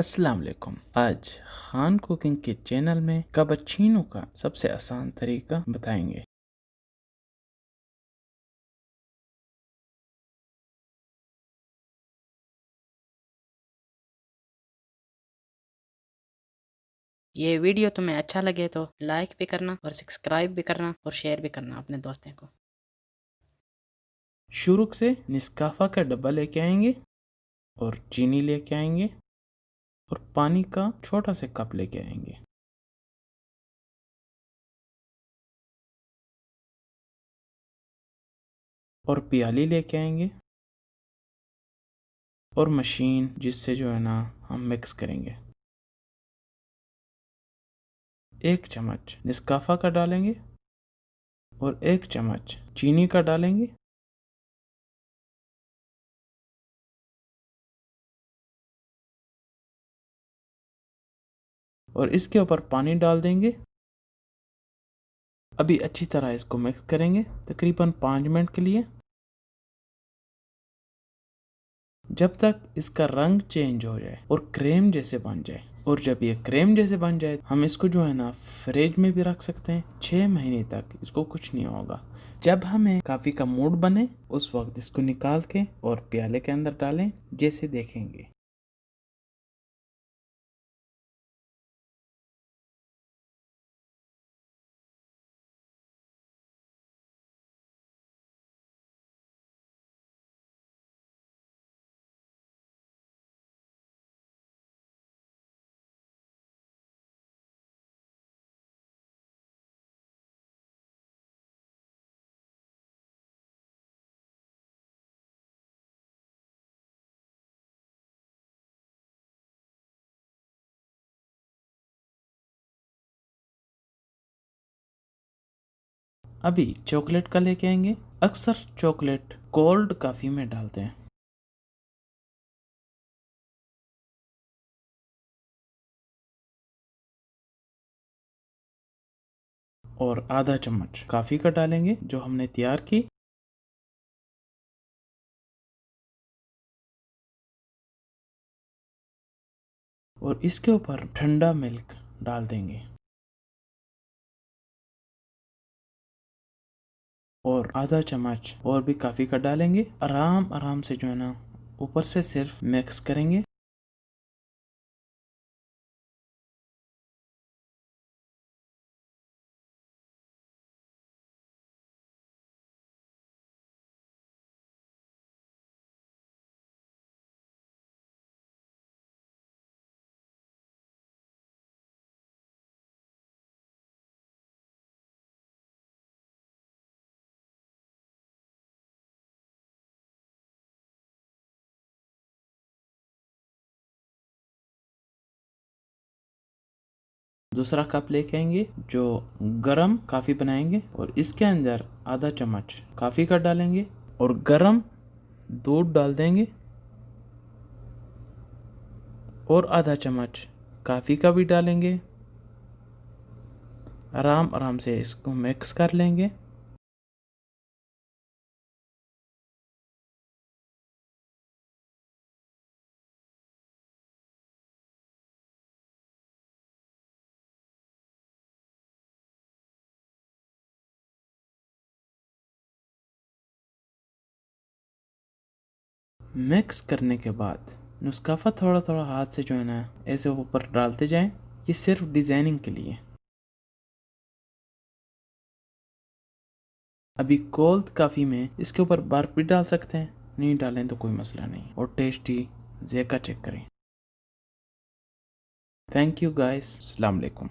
अस्सलाम वालेकुम आज खान कुकिंग के चैनल में कबचीनो का सबसे आसान तरीका बताएँगे। ये वीडियो तुम्हें अच्छा लगे तो लाइक भी करना और सब्सक्राइब भी करना और शेयर भी करना अपने दोस्तों को। शुरू से निस्काफा का डब्बा लेके आएँगे और चीनी लेके आएँगे। और पानी का छोटा से कप लेके आएँगे। और प्याली लेके आएँगे। और मशीन जिससे जो है ना हम मिक्स करेंगे। एक चम्मच निस्काफा का डालेंगे और एक चम्मच चीनी का डालेंगे। और इसके ऊपर पानी डाल देंगे। अभी अच्छी तरह इसको मिक्स करेंगे, तकरीबन पाँच मिनट के लिए। जब तक इसका रंग चेंज हो जाए और क्रीम जैसे बन जाए, और जब ये क्रीम जैसे बन जाए, हम इसको जो है ना फ्रिज में भी रख सकते हैं। छः महीने तक इसको कुछ नहीं होगा। जब हमें काफ़ी का मूड बने, उस वक्त इसको निकाल के और प्याले के अंदर डालें, जैसे देखेंगे। अभी चॉकलेट का लेके आएँगे। अक्सर चॉकलेट कोल्ड कॉफ़ी में डालते हैं। और आधा चम्मच काफ़ी का डालेंगे, जो हमने तैयार की। और इसके ऊपर ठंडा मिल्क डाल देंगे। और आधा चम्मच और भी काफ़ी का डालेंगे। आराम आराम से जो है ना, ऊपर से सिर्फ़ मिक्स करेंगे। दूसरा कप लेके आएँगे, जो गरम काफ़ी बनाएँगे, और इसके अंदर आधा चम्मच काफ़ी का डालेंगे, और गरम दूध डाल देंगे, और आधा चम्मच काफ़ी का भी डालेंगे। आराम आराम से इसको मिक्स कर लेंगे। मिक्स करने के बाद नुस्काफा थोड़ा थोड़ा हाथ से जो है ना, ऐसे ऊपर डालते जाएँ। ये सिर्फ़ डिज़ाइनिंग के लिए। अभी कोल्ड काफ़ी में इसके ऊपर बर्फ़ भी डाल सकते हैं, नहीं डालें तो कोई मसला नहीं। और टेस्टी जेका चेक करें। थैंक यू गाइस वालेकुम